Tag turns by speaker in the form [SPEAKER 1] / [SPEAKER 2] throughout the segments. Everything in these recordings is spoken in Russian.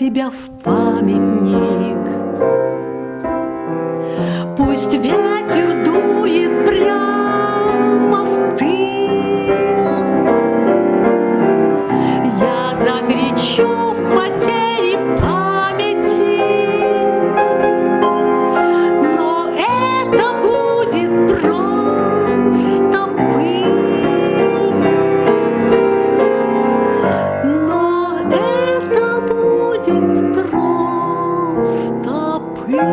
[SPEAKER 1] себя в памятник. Пусть ветер Я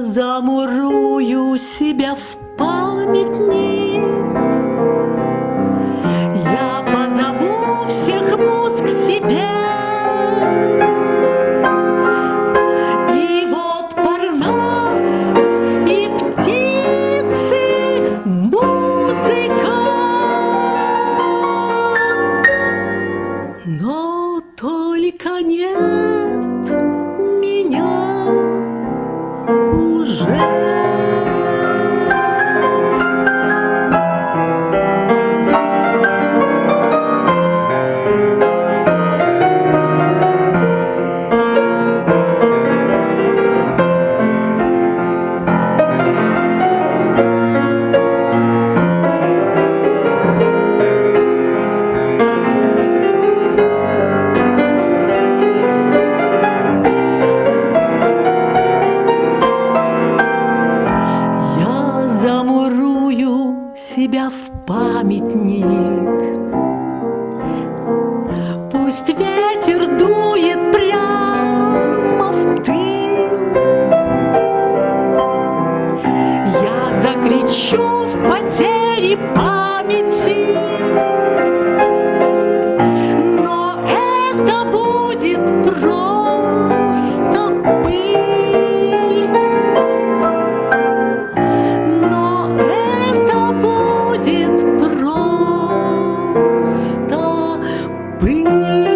[SPEAKER 1] замурую себя в памятник. Себя в памятник. Пусть ветер дует прямо в тыл. Я закричу в потере памяти, Thank you.